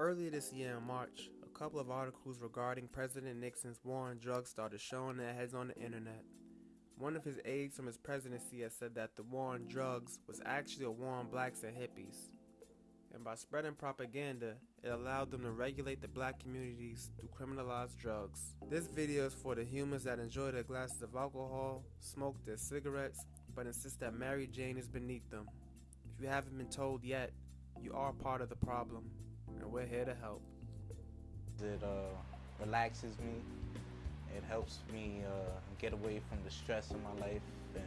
Earlier this year in March, a couple of articles regarding President Nixon's war on drugs started showing their heads on the internet. One of his aides from his presidency has said that the war on drugs was actually a war on blacks and hippies. And by spreading propaganda, it allowed them to regulate the black communities through criminalized drugs. This video is for the humans that enjoy their glasses of alcohol, smoke their cigarettes, but insist that Mary Jane is beneath them. If you haven't been told yet, you are part of the problem and we're here to help. It uh, relaxes me. It helps me uh, get away from the stress in my life and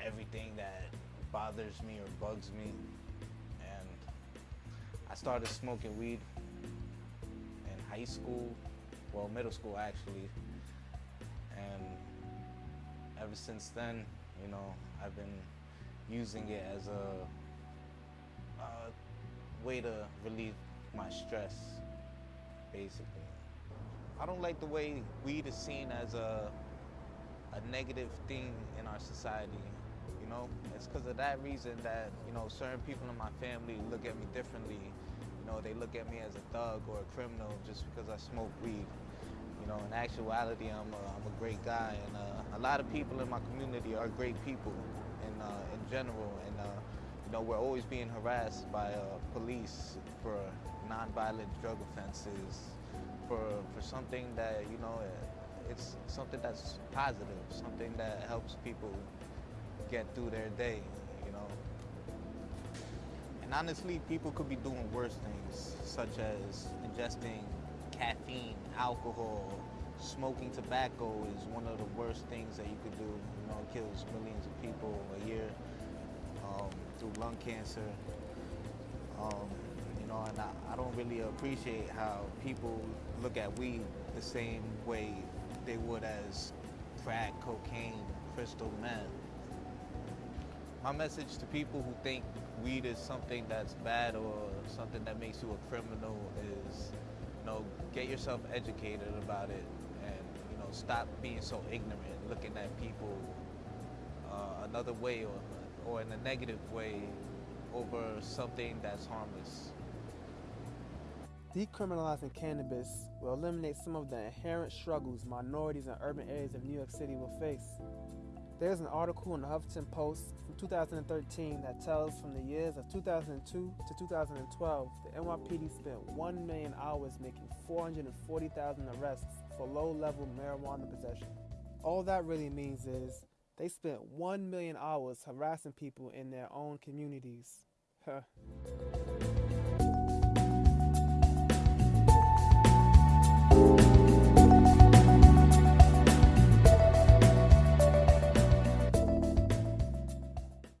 everything that bothers me or bugs me. And I started smoking weed in high school, well, middle school actually. And ever since then, you know, I've been using it as a, a way to relieve my stress, basically. I don't like the way weed is seen as a, a negative thing in our society. You know, it's because of that reason that, you know, certain people in my family look at me differently. You know, they look at me as a thug or a criminal just because I smoke weed. You know, in actuality, I'm a, I'm a great guy, and uh, a lot of people in my community are great people in, uh, in general. And uh, know, we're always being harassed by uh, police for nonviolent drug offenses, for, for something that, you know, it's something that's positive, something that helps people get through their day, you know. And honestly, people could be doing worse things, such as ingesting caffeine, alcohol, smoking tobacco is one of the worst things that you could do. You know, it kills millions of people a year um, through lung cancer. Um, you know, and I, I, don't really appreciate how people look at weed the same way they would as crack, cocaine, crystal meth. My message to people who think weed is something that's bad or something that makes you a criminal is, you know, get yourself educated about it and, you know, stop being so ignorant, looking at people uh, another way or or in a negative way over something that's harmless. Decriminalizing cannabis will eliminate some of the inherent struggles minorities in urban areas of New York City will face. There's an article in the Huffington Post from 2013 that tells from the years of 2002 to 2012, the NYPD spent 1 million hours making 440,000 arrests for low-level marijuana possession. All that really means is they spent 1 million hours harassing people in their own communities. Huh.